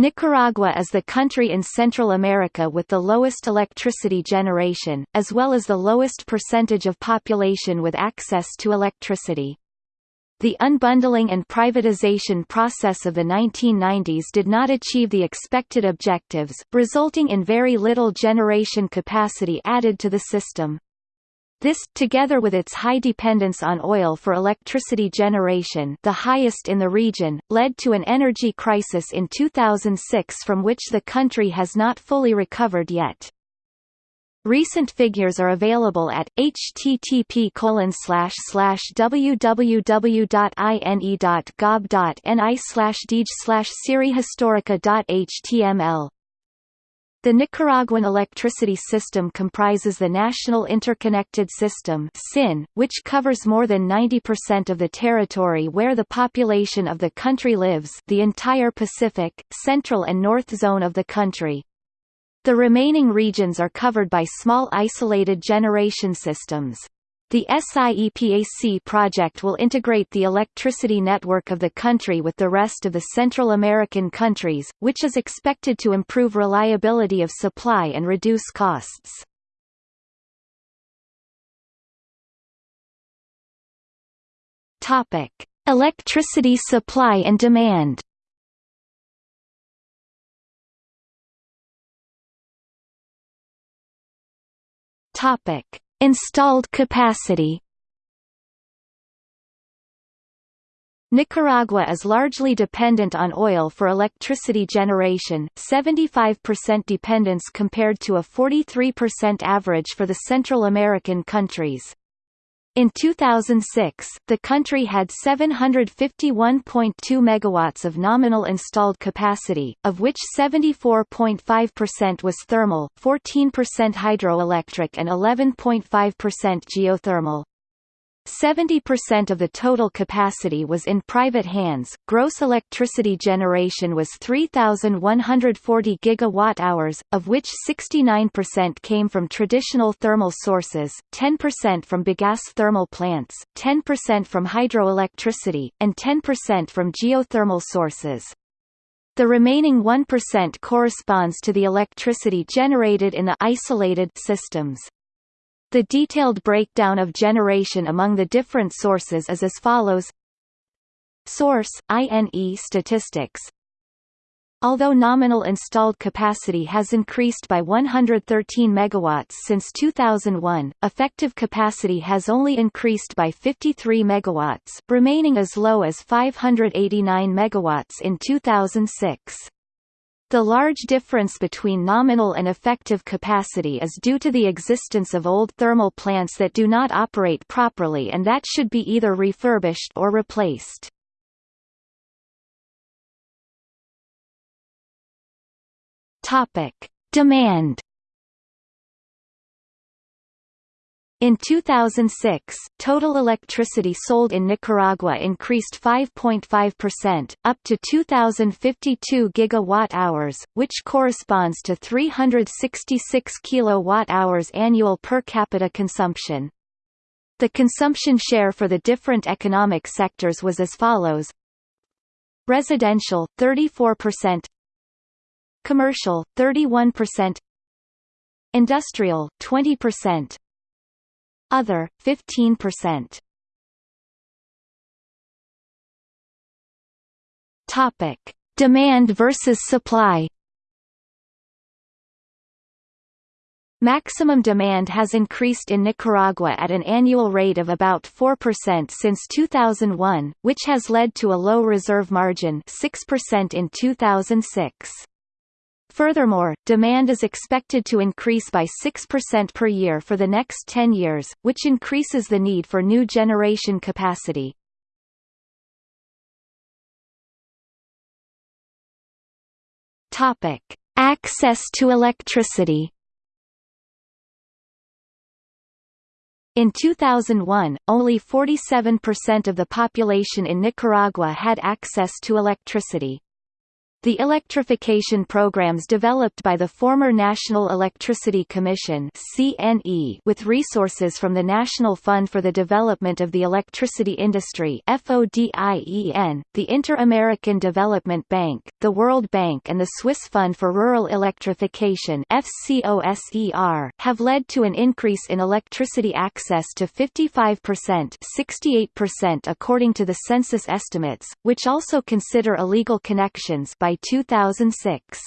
Nicaragua is the country in Central America with the lowest electricity generation, as well as the lowest percentage of population with access to electricity. The unbundling and privatization process of the 1990s did not achieve the expected objectives, resulting in very little generation capacity added to the system. This, together with its high dependence on oil for electricity generation the highest in the region, led to an energy crisis in 2006 from which the country has not fully recovered yet. Recent figures are available at http www.ine.gov.ni slash dej slash serihistorica.html the Nicaraguan electricity system comprises the National Interconnected System which covers more than 90% of the territory where the population of the country lives, the entire Pacific, Central and North zone of the country. The remaining regions are covered by small isolated generation systems. The SIEPAC project will integrate the electricity network of the country with the rest of the Central American countries, which is expected to improve reliability of supply and reduce costs. Topic: Electricity supply and demand. Topic: Installed capacity Nicaragua is largely dependent on oil for electricity generation, 75% dependence compared to a 43% average for the Central American countries. In 2006, the country had 751.2 megawatts of nominal installed capacity, of which 74.5% was thermal, 14% hydroelectric and 11.5% geothermal. 70% of the total capacity was in private hands. Gross electricity generation was 3140 gigawatt-hours, of which 69% came from traditional thermal sources, 10% from bagasse thermal plants, 10% from hydroelectricity, and 10% from geothermal sources. The remaining 1% corresponds to the electricity generated in the isolated systems. The detailed breakdown of generation among the different sources is as follows Source, INE statistics Although nominal installed capacity has increased by 113 megawatts since 2001, effective capacity has only increased by 53 megawatts, remaining as low as 589 megawatts in 2006. The large difference between nominal and effective capacity is due to the existence of old thermal plants that do not operate properly and that should be either refurbished or replaced. Demand In 2006, total electricity sold in Nicaragua increased 5.5%, up to 2,052 gigawatt-hours, which corresponds to 366 kilowatt-hours annual per capita consumption. The consumption share for the different economic sectors was as follows. Residential, 34% Commercial, 31% Industrial, 20% other, 15%. Topic: Demand versus supply. Maximum demand has increased in Nicaragua at an annual rate of about 4% since 2001, which has led to a low reserve margin 6% in 2006. Furthermore, demand is expected to increase by 6% per year for the next 10 years, which increases the need for new generation capacity. Topic: Access to electricity. In 2001, only 47% of the population in Nicaragua had access to electricity. The electrification programs developed by the former National Electricity Commission (CNE) with resources from the National Fund for the Development of the Electricity Industry (FODIEN), the Inter-American Development Bank, the World Bank and the Swiss Fund for Rural Electrification (FCOSER) have led to an increase in electricity access to 55%, 68% according to the census estimates, which also consider illegal connections by by 2006.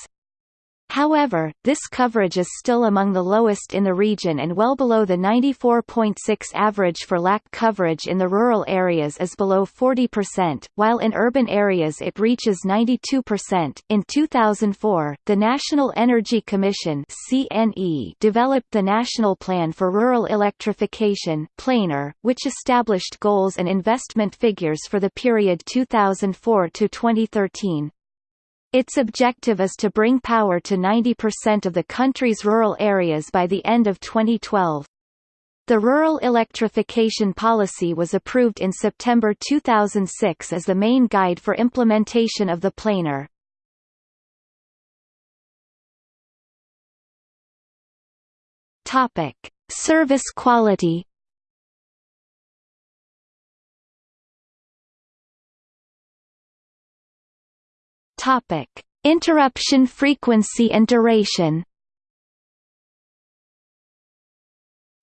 However, this coverage is still among the lowest in the region and well below the 94.6 average for LAC coverage in the rural areas is below 40%, while in urban areas it reaches 92%. In 2004, the National Energy Commission (CNE) developed the National Plan for Rural Electrification (PLANER), which established goals and investment figures for the period 2004 to 2013. Its objective is to bring power to 90% of the country's rural areas by the end of 2012. The Rural Electrification Policy was approved in September 2006 as the main guide for implementation of the planer. Topic: Service quality Topic: Interruption frequency and duration.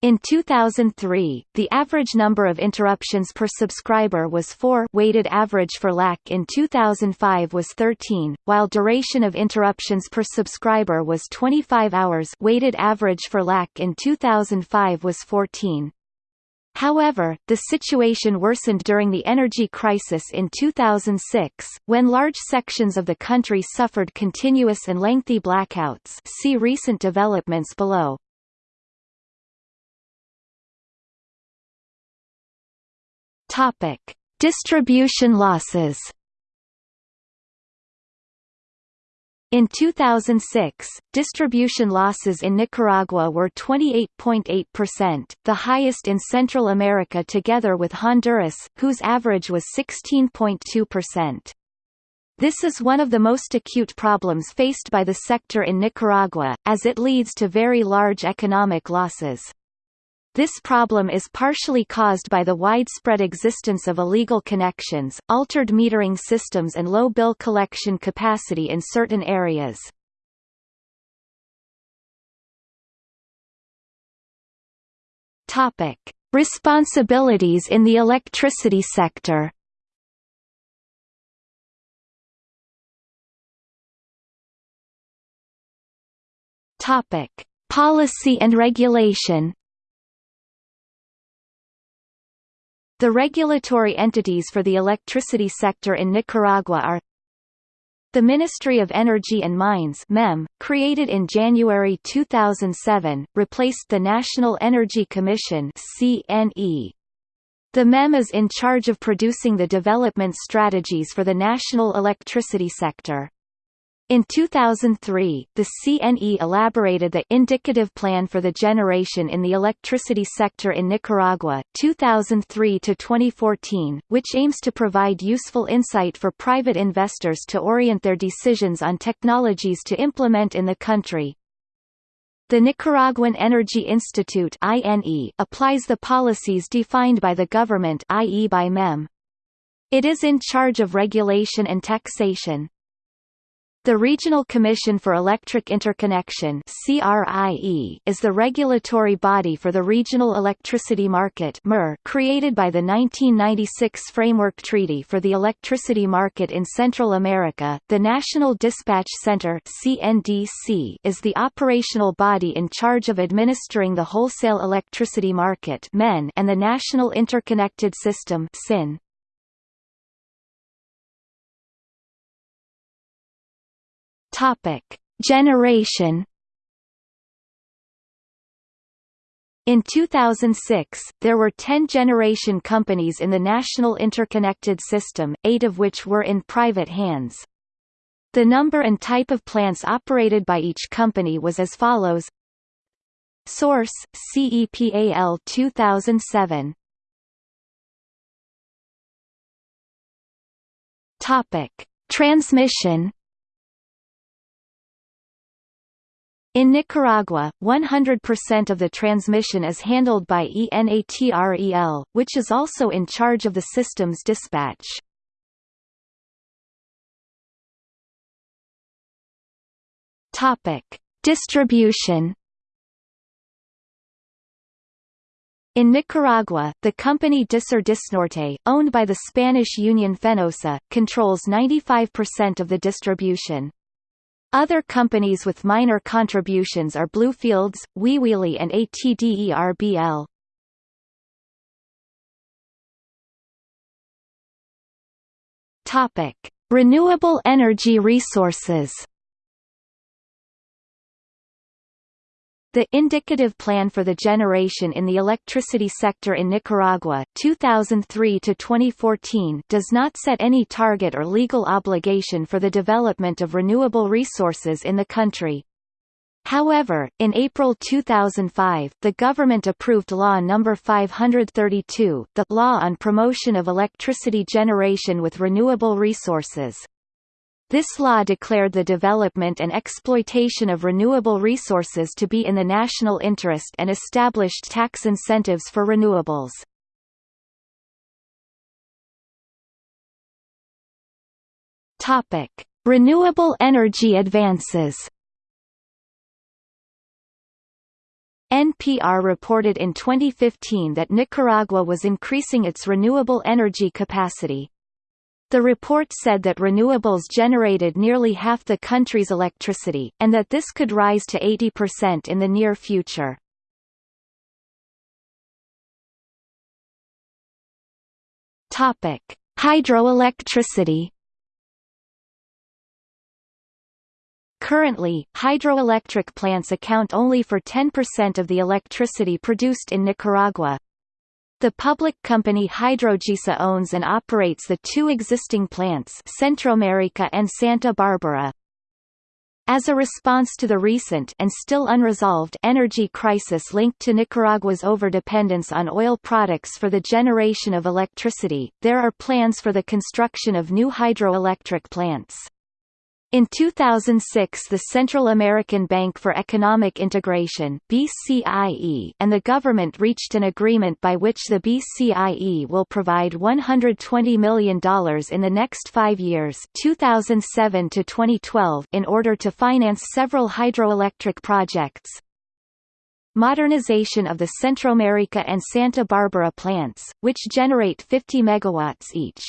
In 2003, the average number of interruptions per subscriber was 4 weighted average for LAC in 2005 was 13, while duration of interruptions per subscriber was 25 hours weighted average for LAC in 2005 was 14. However, the situation worsened during the energy crisis in 2006, when large sections of the country suffered continuous and lengthy blackouts see recent developments below. Distribution losses In 2006, distribution losses in Nicaragua were 28.8%, the highest in Central America together with Honduras, whose average was 16.2%. This is one of the most acute problems faced by the sector in Nicaragua, as it leads to very large economic losses. This problem is partially caused by the widespread existence of illegal connections, altered metering systems and low bill collection capacity in certain areas. Topic: Responsibilities in the electricity sector. Topic: Policy and regulation. The regulatory entities for the electricity sector in Nicaragua are the Ministry of Energy and Mines MEM, created in January 2007, replaced the National Energy Commission CNE. The MEM is in charge of producing the development strategies for the national electricity sector. In 2003, the CNE elaborated the Indicative Plan for the Generation in the Electricity Sector in Nicaragua 2003-2014, which aims to provide useful insight for private investors to orient their decisions on technologies to implement in the country. The Nicaraguan Energy Institute applies the policies defined by the government i.e. by MEM. It is in charge of regulation and taxation. The Regional Commission for Electric Interconnection is the regulatory body for the regional electricity market created by the 1996 Framework Treaty for the Electricity Market in Central America. The National Dispatch Center is the operational body in charge of administering the wholesale electricity market and the National Interconnected System Topic: Generation In 2006, there were 10 generation companies in the national interconnected system, eight of which were in private hands. The number and type of plants operated by each company was as follows Source, CEPAL 2007 Topic. Transmission In Nicaragua, 100% of the transmission is handled by ENATREL, which is also in charge of the system's dispatch. Topic: Distribution. In Nicaragua, the company Dissur Disnorte, owned by the Spanish Union Fenosa, controls 95% of the distribution. Other companies with minor contributions are Bluefields, Wiwili and ATDERBL. Topic: Renewable energy resources. The indicative plan for the generation in the electricity sector in Nicaragua 2003 to 2014 does not set any target or legal obligation for the development of renewable resources in the country. However, in April 2005, the government approved Law No. 532, the Law on Promotion of Electricity Generation with Renewable Resources. This law declared the development and exploitation of renewable resources to be in the national interest and established tax incentives for renewables. Topic: Renewable energy advances. NPR reported in 2015 that Nicaragua was increasing its renewable energy capacity. The report said that renewables generated nearly half the country's electricity, and that this could rise to 80% in the near future. Hydroelectricity. Currently, hydroelectric plants account only for 10% of the electricity produced in Nicaragua, the public company Hidrogesa owns and operates the two existing plants Centroamerica and Santa Barbara. As a response to the recent and still unresolved energy crisis linked to Nicaragua's overdependence on oil products for the generation of electricity, there are plans for the construction of new hydroelectric plants. In 2006 the Central American Bank for Economic Integration BCIE and the government reached an agreement by which the BCIE will provide $120 million in the next five years 2007 to 2012 in order to finance several hydroelectric projects. Modernization of the Centroamerica and Santa Barbara plants, which generate 50 megawatts each.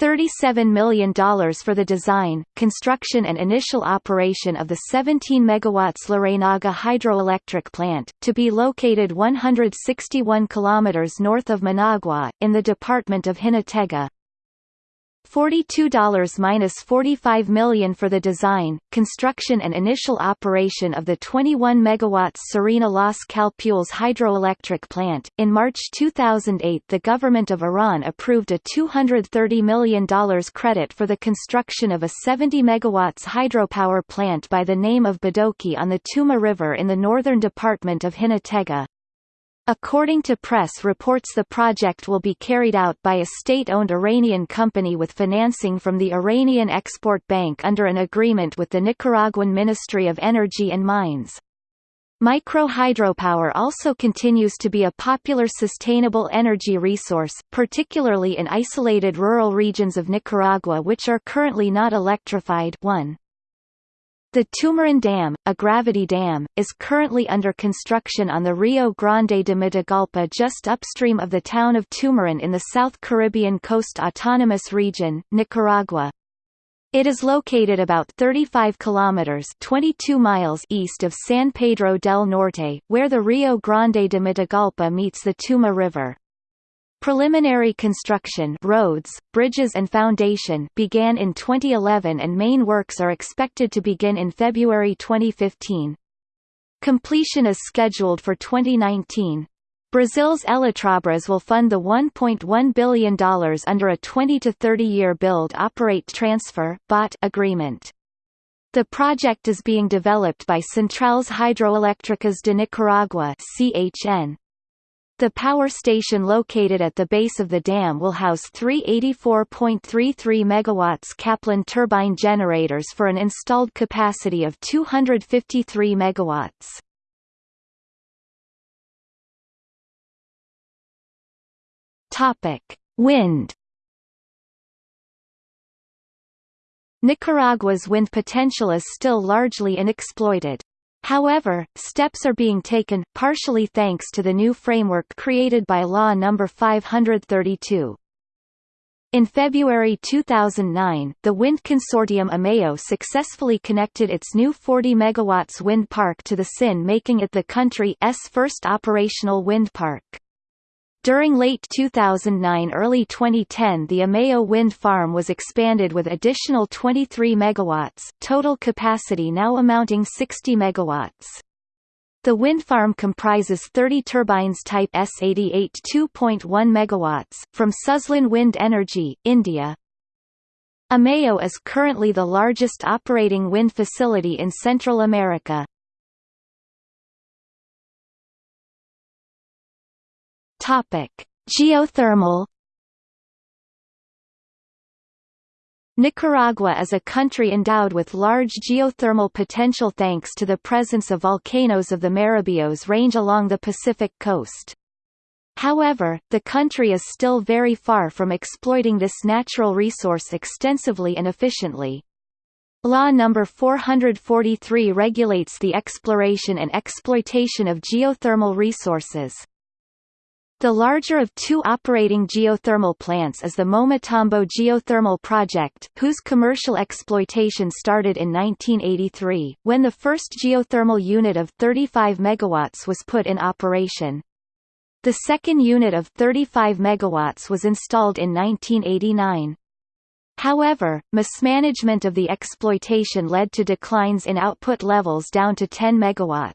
$37 million for the design, construction and initial operation of the 17 MW Larreynaga hydroelectric plant, to be located 161 km north of Managua, in the department of Jinotega. $42–45 million for the design, construction and initial operation of the 21 MW Sirena Los Calpules hydroelectric plant. In March 2008 the government of Iran approved a $230 million credit for the construction of a 70 MW hydropower plant by the name of Badoki on the Tuma River in the northern department of Jinotega. According to press reports the project will be carried out by a state-owned Iranian company with financing from the Iranian Export Bank under an agreement with the Nicaraguan Ministry of Energy and Mines. Micro-hydropower also continues to be a popular sustainable energy resource, particularly in isolated rural regions of Nicaragua which are currently not electrified 1. The Tumarín Dam, a gravity dam, is currently under construction on the Rio Grande de Matagalpa just upstream of the town of Tumarín in the South Caribbean Coast Autonomous Region, Nicaragua. It is located about 35 kilometers 22 miles east of San Pedro del Norte, where the Rio Grande de Matagalpa meets the Tuma River. Preliminary construction roads, bridges and foundation began in 2011 and main works are expected to begin in February 2015. Completion is scheduled for 2019. Brazil's Eletrobras will fund the $1.1 billion under a 20 to 30 year build-operate transfer agreement. The project is being developed by Centrales Hidroeléctricas de Nicaragua CHN. The power station located at the base of the dam will house three 84.33 MW Kaplan turbine generators for an installed capacity of 253 MW. Topic: Wind. Nicaragua's wind potential is still largely unexploited. However, steps are being taken, partially thanks to the new framework created by Law No. 532. In February 2009, the wind consortium Amayo successfully connected its new 40 MW wind park to the SIN making it the country's first operational wind park. During late 2009–early 2010 the Amayo wind farm was expanded with additional 23 MW total capacity now amounting 60 MW. The wind farm comprises 30 turbines type S88 2.1 MW, from Suzlon Wind Energy, India. Amayo is currently the largest operating wind facility in Central America. Topic: Geothermal Nicaragua is a country endowed with large geothermal potential thanks to the presence of volcanoes of the Maribios range along the Pacific coast. However, the country is still very far from exploiting this natural resource extensively and efficiently. Law No. 443 regulates the exploration and exploitation of geothermal resources. The larger of two operating geothermal plants is the Momotombo Geothermal Project, whose commercial exploitation started in 1983, when the first geothermal unit of 35 MW was put in operation. The second unit of 35 MW was installed in 1989. However, mismanagement of the exploitation led to declines in output levels down to 10 MW.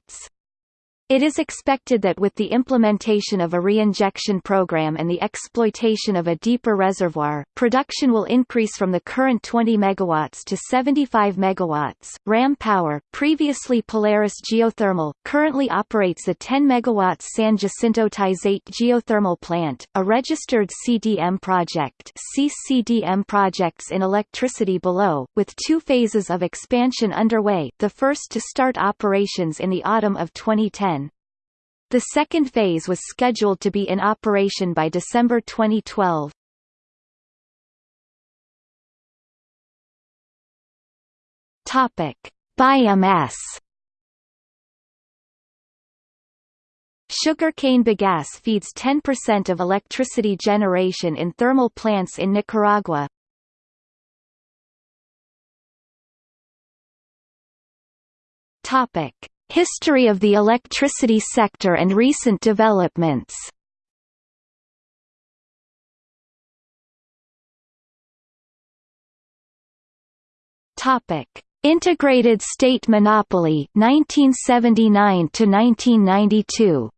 It is expected that with the implementation of a reinjection program and the exploitation of a deeper reservoir, production will increase from the current 20 MW to 75 MW. Ram Power, previously Polaris Geothermal, currently operates the 10 MW San Jacinto Tizate geothermal plant, a registered CDM project CCDM projects in electricity below, with two phases of expansion underway, the first to start operations in the autumn of 2010. The second phase was scheduled to be in operation by December 2012. Topic: Biomass. Sugarcane bagasse feeds 10% of electricity generation in thermal plants in Nicaragua. Topic: History of the electricity sector and recent developments Topic: Integrated state monopoly 1979 to 1992.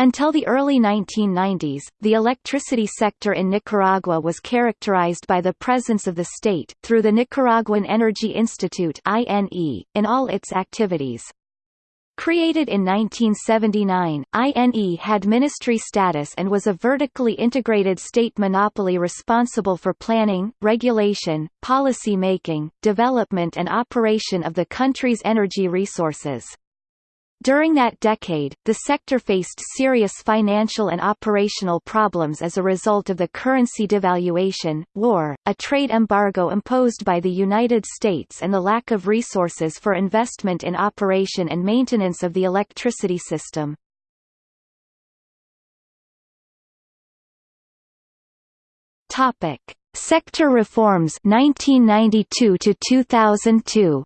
Until the early 1990s, the electricity sector in Nicaragua was characterized by the presence of the state, through the Nicaraguan Energy Institute in all its activities. Created in 1979, INE had ministry status and was a vertically integrated state monopoly responsible for planning, regulation, policy making, development and operation of the country's energy resources. During that decade, the sector faced serious financial and operational problems as a result of the currency devaluation, war, a trade embargo imposed by the United States and the lack of resources for investment in operation and maintenance of the electricity system. Topic: Sector reforms 1992 to 2002.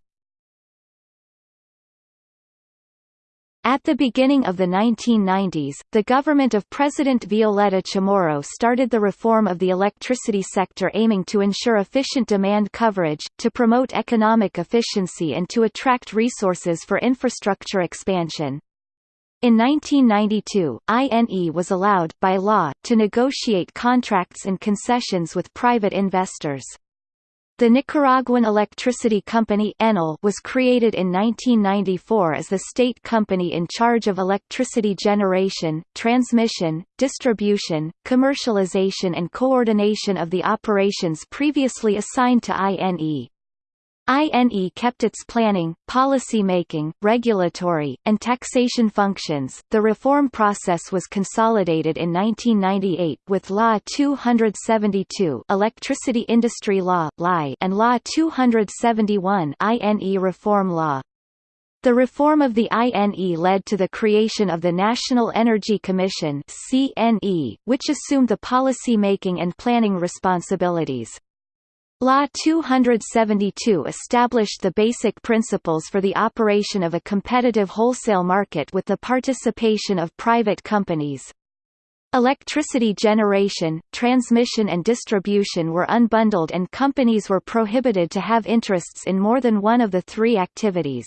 At the beginning of the 1990s, the government of President Violeta Chamorro started the reform of the electricity sector aiming to ensure efficient demand coverage, to promote economic efficiency and to attract resources for infrastructure expansion. In 1992, INE was allowed, by law, to negotiate contracts and concessions with private investors. The Nicaraguan Electricity Company ENEL was created in 1994 as the state company in charge of electricity generation, transmission, distribution, commercialization and coordination of the operations previously assigned to INE. INE kept its planning, policy-making, regulatory, and taxation functions. The reform process was consolidated in 1998 with Law 272 Electricity Industry Law and Law 271 INE Reform Law. The reform of the INE led to the creation of the National Energy Commission CNE, which assumed the policy-making and planning responsibilities. Law 272 established the basic principles for the operation of a competitive wholesale market with the participation of private companies. Electricity generation, transmission and distribution were unbundled and companies were prohibited to have interests in more than one of the three activities.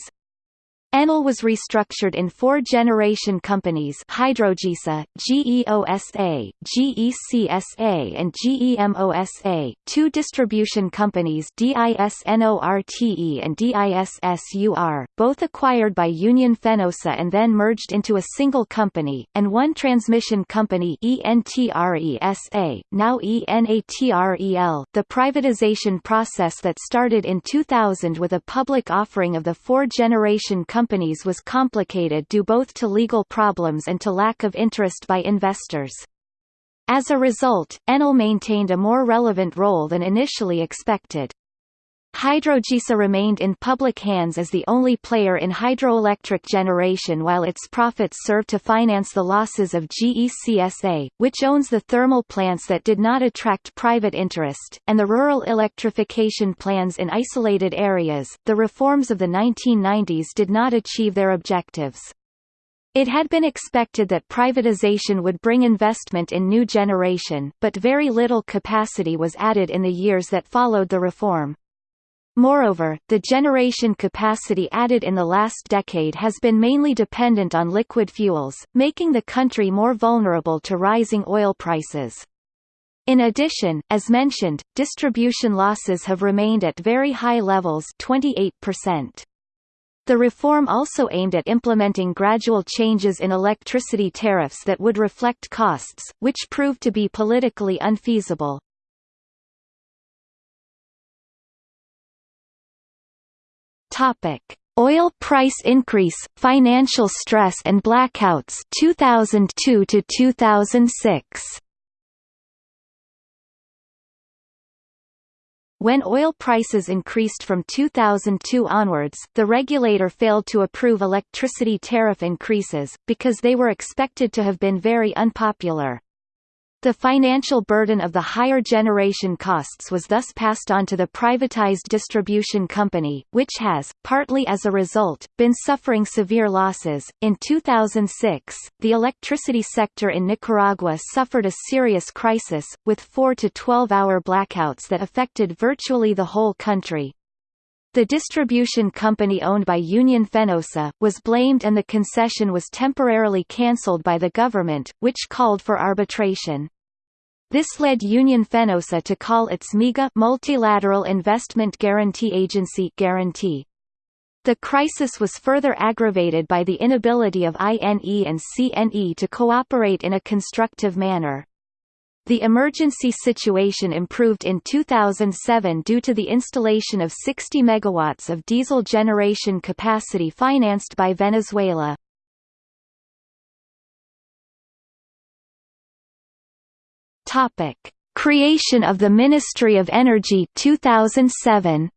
Enel was restructured in four generation companies Hidrogesa, GEOSA, GECSA and GEMOSA, two distribution companies DISNORTE and DISSUR, both acquired by Union Fenosa and then merged into a single company, and one transmission company ENTRESA, now ENATREL. The privatization process that started in 2000 with a public offering of the four generation companies companies was complicated due both to legal problems and to lack of interest by investors. As a result, Enel maintained a more relevant role than initially expected. Hidrogesa remained in public hands as the only player in hydroelectric generation while its profits served to finance the losses of GECSA, which owns the thermal plants that did not attract private interest, and the rural electrification plans in isolated areas. The reforms of the 1990s did not achieve their objectives. It had been expected that privatization would bring investment in new generation, but very little capacity was added in the years that followed the reform. Moreover, the generation capacity added in the last decade has been mainly dependent on liquid fuels, making the country more vulnerable to rising oil prices. In addition, as mentioned, distribution losses have remained at very high levels 28%. The reform also aimed at implementing gradual changes in electricity tariffs that would reflect costs, which proved to be politically unfeasible. Topic: Oil price increase, financial stress and blackouts 2002 to 2006. When oil prices increased from 2002 onwards, the regulator failed to approve electricity tariff increases, because they were expected to have been very unpopular. The financial burden of the higher generation costs was thus passed on to the privatized distribution company, which has, partly as a result, been suffering severe losses. In 2006, the electricity sector in Nicaragua suffered a serious crisis, with 4 to 12 hour blackouts that affected virtually the whole country. The distribution company owned by Union Fenosa, was blamed and the concession was temporarily cancelled by the government, which called for arbitration. This led Union Fenosa to call its MIGA Multilateral Investment Guarantee Agency guarantee. The crisis was further aggravated by the inability of INE and CNE to cooperate in a constructive manner. The emergency situation improved in 2007 due to the installation of 60 megawatts of diesel generation capacity financed by Venezuela. Topic: Creation of the Ministry of Energy 2007.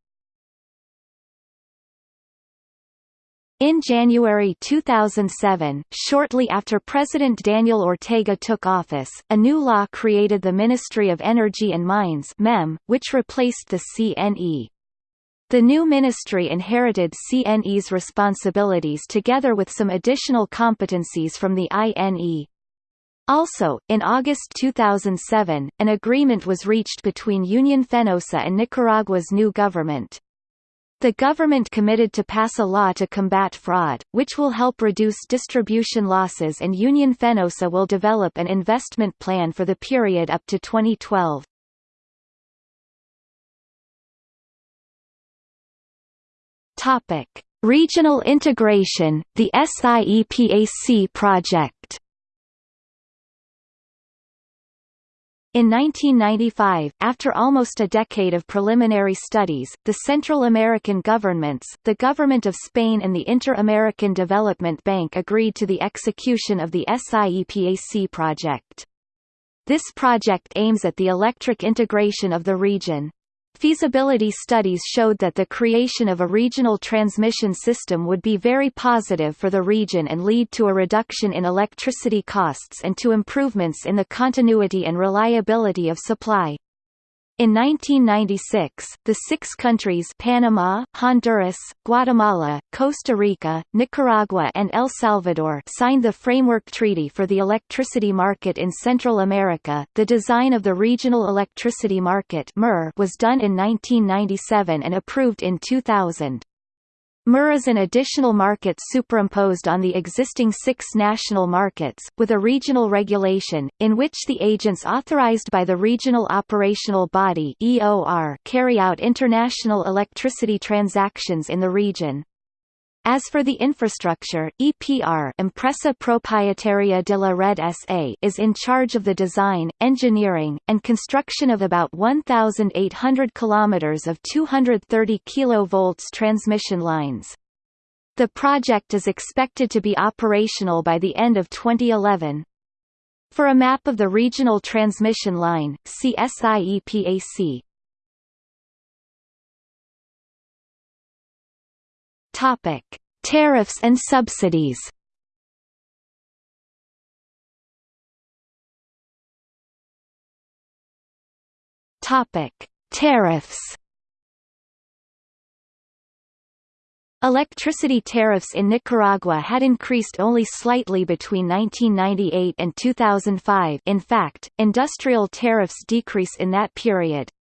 In January 2007, shortly after President Daniel Ortega took office, a new law created the Ministry of Energy and Mines MEM, which replaced the CNE. The new ministry inherited CNE's responsibilities together with some additional competencies from the INE. Also, in August 2007, an agreement was reached between Union Fenosa and Nicaragua's new government. The government committed to pass a law to combat fraud, which will help reduce distribution losses and Union Fenosa will develop an investment plan for the period up to 2012. Topic: Regional integration, the SIEPAC project. In 1995, after almost a decade of preliminary studies, the Central American governments, the Government of Spain and the Inter-American Development Bank agreed to the execution of the SIEPAC project. This project aims at the electric integration of the region. Feasibility studies showed that the creation of a regional transmission system would be very positive for the region and lead to a reduction in electricity costs and to improvements in the continuity and reliability of supply. In 1996, the six countries Panama, Honduras, Guatemala, Costa Rica, Nicaragua and El Salvador signed the Framework Treaty for the Electricity Market in Central America. The design of the Regional Electricity Market was done in 1997 and approved in 2000. MER is an additional market superimposed on the existing six national markets, with a regional regulation, in which the agents authorized by the Regional Operational Body carry out international electricity transactions in the region. As for the infrastructure, EPR Empresa Propietaria de la Red SA is in charge of the design, engineering, and construction of about 1,800 kilometers of 230 kV transmission lines. The project is expected to be operational by the end of 2011. For a map of the regional transmission line, see SIEPAC. Topic: Tariffs and subsidies. Topic: Tariffs. Electricity tariffs in Nicaragua had increased only slightly between 1998 and 2005 in fact, industrial tariffs decrease in that period.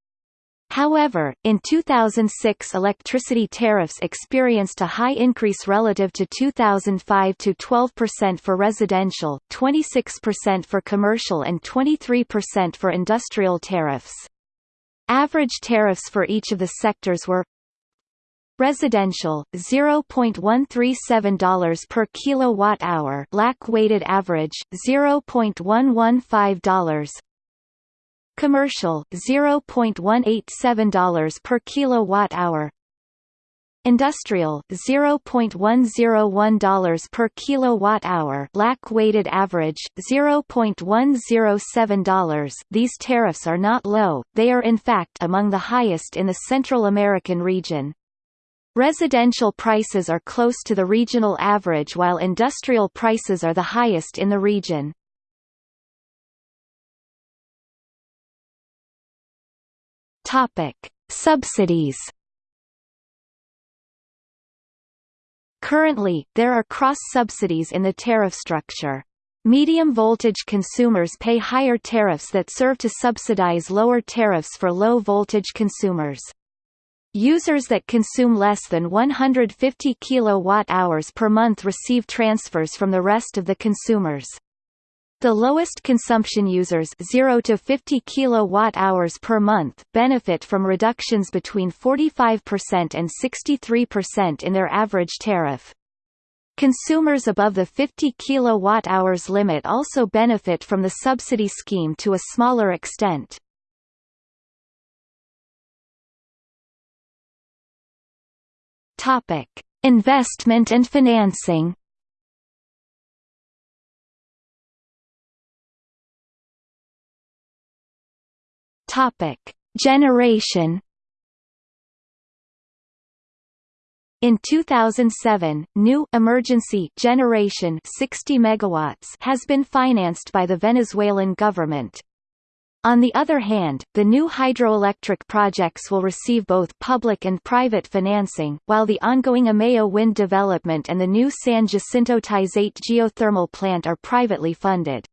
However, in 2006 electricity tariffs experienced a high increase relative to 2005 to 12% for residential, 26% for commercial and 23% for industrial tariffs. Average tariffs for each of the sectors were Residential $0.137 per kilowatt hour, LAC weighted average $0.115 Commercial $0.187 per kilowatt hour. Industrial $0.101 per kilowatt hour. LAC weighted average $0.107 These tariffs are not low they are in fact among the highest in the Central American region. Residential prices are close to the regional average while industrial prices are the highest in the region Topic: Subsidies. Currently, there are cross-subsidies in the tariff structure. Medium-voltage consumers pay higher tariffs that serve to subsidize lower tariffs for low-voltage consumers. Users that consume less than 150 kWh per month receive transfers from the rest of the consumers. The lowest consumption users 0 to 50 kilowatt-hours per month benefit from reductions between 45% and 63% in their average tariff. Consumers above the 50 kilowatt-hours limit also benefit from the subsidy scheme to a smaller extent. Topic: Investment and financing. Topic: Generation. In 2007, new emergency generation 60 megawatts has been financed by the Venezuelan government. On the other hand, the new hydroelectric projects will receive both public and private financing, while the ongoing Amayo wind development and the new San Jacinto Tizate geothermal plant are privately funded.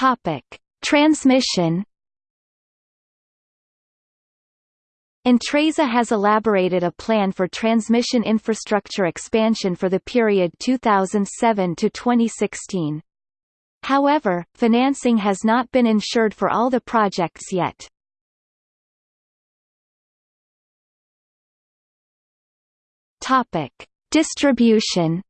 Topic: Transmission. ENTRESA has elaborated a plan for transmission infrastructure expansion for the period 2007 to 2016. However, financing has not been ensured for all the projects yet. Topic: Distribution.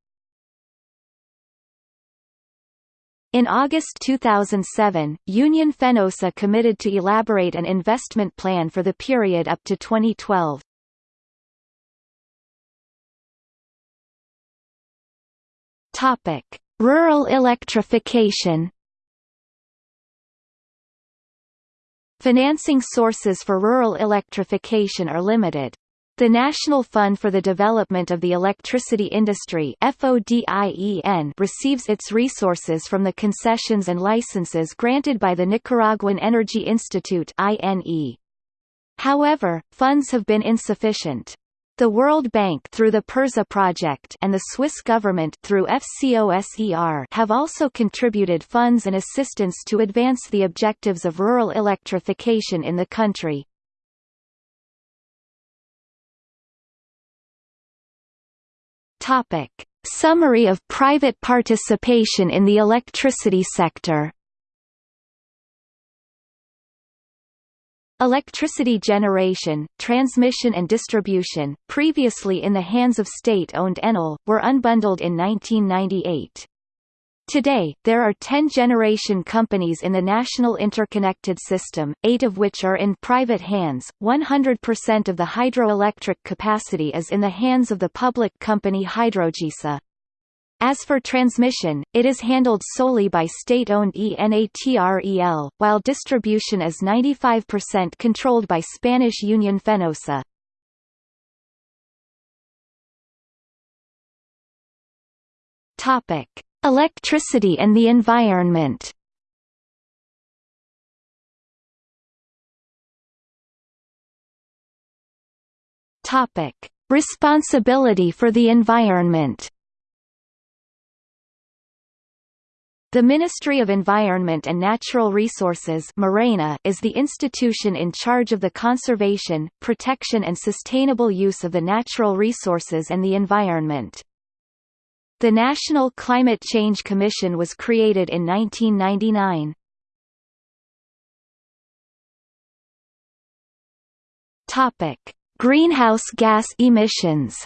In August 2007, Union Fenosa committed to elaborate an investment plan for the period up to 2012. Topic: Rural electrification. Financing sources for rural electrification are limited. The National Fund for the Development of the Electricity Industry receives its resources from the concessions and licenses granted by the Nicaraguan Energy Institute. However, funds have been insufficient. The World Bank through the PERZA project and the Swiss government through FCOSER have also contributed funds and assistance to advance the objectives of rural electrification in the country. Topic. Summary of private participation in the electricity sector Electricity generation, transmission and distribution, previously in the hands of state-owned Enel, were unbundled in 1998. Today, there are 10 generation companies in the national interconnected system, eight of which are in private hands. 100% of the hydroelectric capacity is in the hands of the public company Hidrogesa. As for transmission, it is handled solely by state-owned ENATREL, while distribution is 95% controlled by Spanish Union Fenosa. Topic: Electricity and the environment Topic: Responsibility for the environment. The Ministry of Environment and Natural Resources is the institution in charge of the conservation, protection and sustainable use of the natural resources and the environment. The National Climate Change Commission was created in 1999. Topic: Greenhouse gas emissions.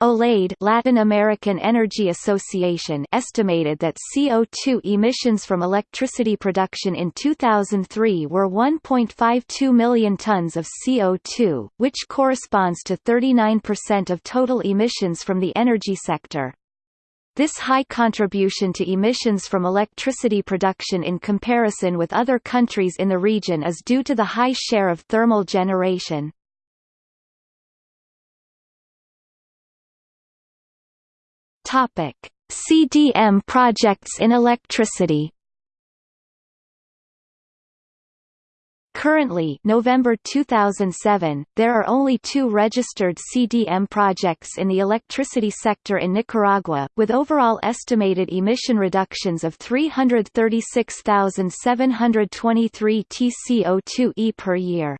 OLADE Latin American Energy Association estimated that CO2 emissions from electricity production in 2003 were 1.52 million tons of CO2, which corresponds to 39% of total emissions from the energy sector. This high contribution to emissions from electricity production in comparison with other countries in the region is due to the high share of thermal generation. Topic: CDM projects in electricity. Currently November 2007, there are only two registered CDM projects in the electricity sector in Nicaragua, with overall estimated emission reductions of 336,723 TCO2e per year.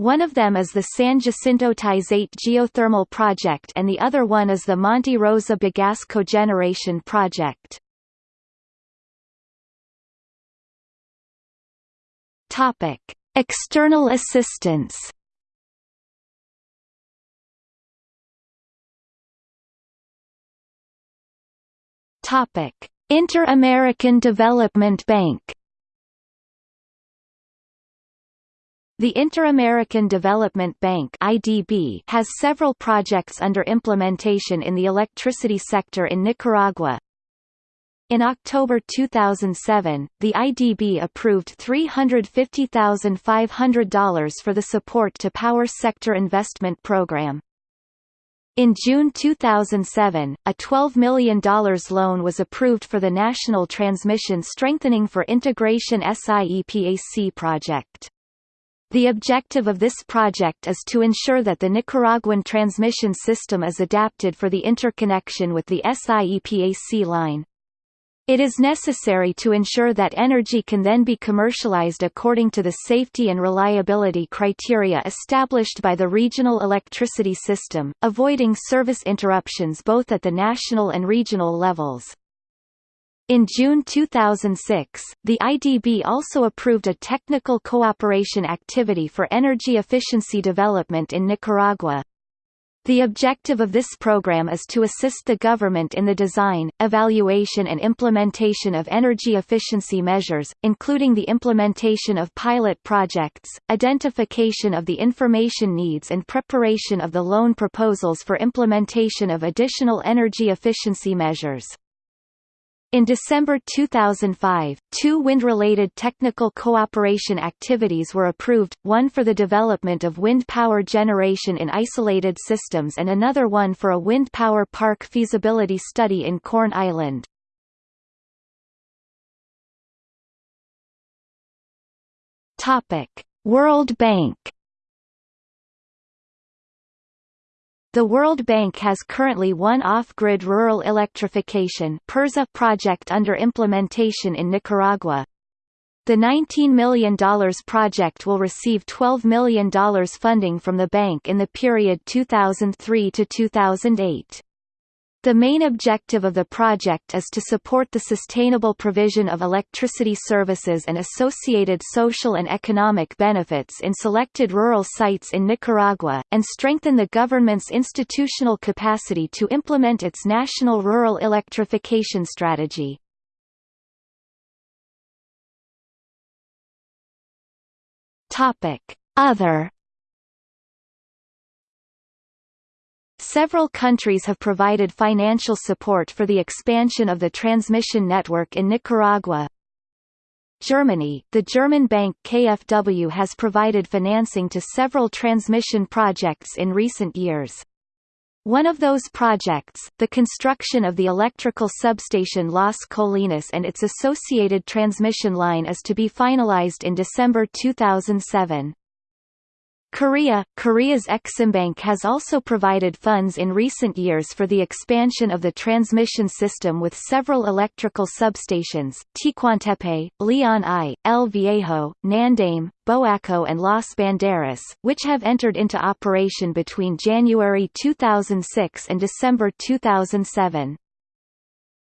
One of them is the San Jacinto Tizate geothermal project and the other one is the Monte Rosa Bagasse cogeneration project. Topic: External assistance. Topic: Inter-American Development Bank. The Inter-American Development Bank (IDB) has several projects under implementation in the electricity sector in Nicaragua. In October 2007, the IDB approved $350,500 for the Support to Power Sector Investment Program. In June 2007, a $12 million loan was approved for the National Transmission Strengthening for Integration SIEPAC project. The objective of this project is to ensure that the Nicaraguan transmission system is adapted for the interconnection with the SIEPAC line. It is necessary to ensure that energy can then be commercialized according to the safety and reliability criteria established by the regional electricity system, avoiding service interruptions both at the national and regional levels. In June 2006, the IDB also approved a technical cooperation activity for energy efficiency development in Nicaragua. The objective of this program is to assist the government in the design, evaluation and implementation of energy efficiency measures, including the implementation of pilot projects, identification of the information needs and preparation of the loan proposals for implementation of additional energy efficiency measures. In December 2005, two wind-related technical cooperation activities were approved, one for the development of wind power generation in isolated systems and another one for a wind power park feasibility study in Corn Island. World Bank The World Bank has currently one off-grid rural electrification project under implementation in Nicaragua. The $19 million project will receive $12 million funding from the bank in the period 2003 to 2008. The main objective of the project is to support the sustainable provision of electricity services and associated social and economic benefits in selected rural sites in Nicaragua, and strengthen the government's institutional capacity to implement its national rural electrification strategy. Other Several countries have provided financial support for the expansion of the transmission network in Nicaragua. Germany, the German bank KfW has provided financing to several transmission projects in recent years. One of those projects, the construction of the electrical substation Las Colinas and its associated transmission line is to be finalized in December 2007. Korea Korea's Eximbank has also provided funds in recent years for the expansion of the transmission system with several electrical substations, Ticuantepe, Leon I, El Viejo, Nandaime, Boaco and Las Banderas, which have entered into operation between January 2006 and December 2007.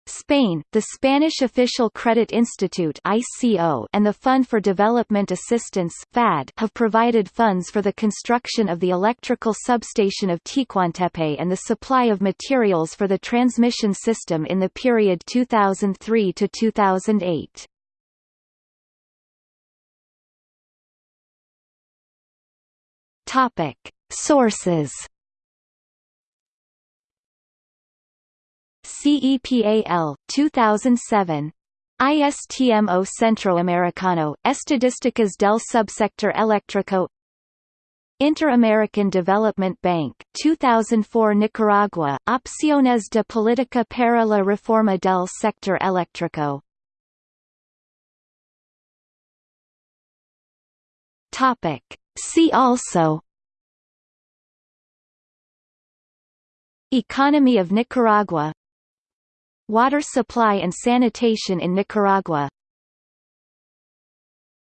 Spain, the Spanish Official Credit Institute ICO and the Fund for Development Assistance FAD have provided funds for the construction of the electrical substation of Ticuantepe and the supply of materials for the transmission system in the period 2003 to 2008. Topic: Sources CEPAL, 2007. ISTMO Centroamericano, Estadísticas del Subsector Eléctrico Inter-American Development Bank, 2004 Nicaragua, Opciones de Política para la Reforma del Sector Eléctrico. See also Economy of Nicaragua Water supply and sanitation in Nicaragua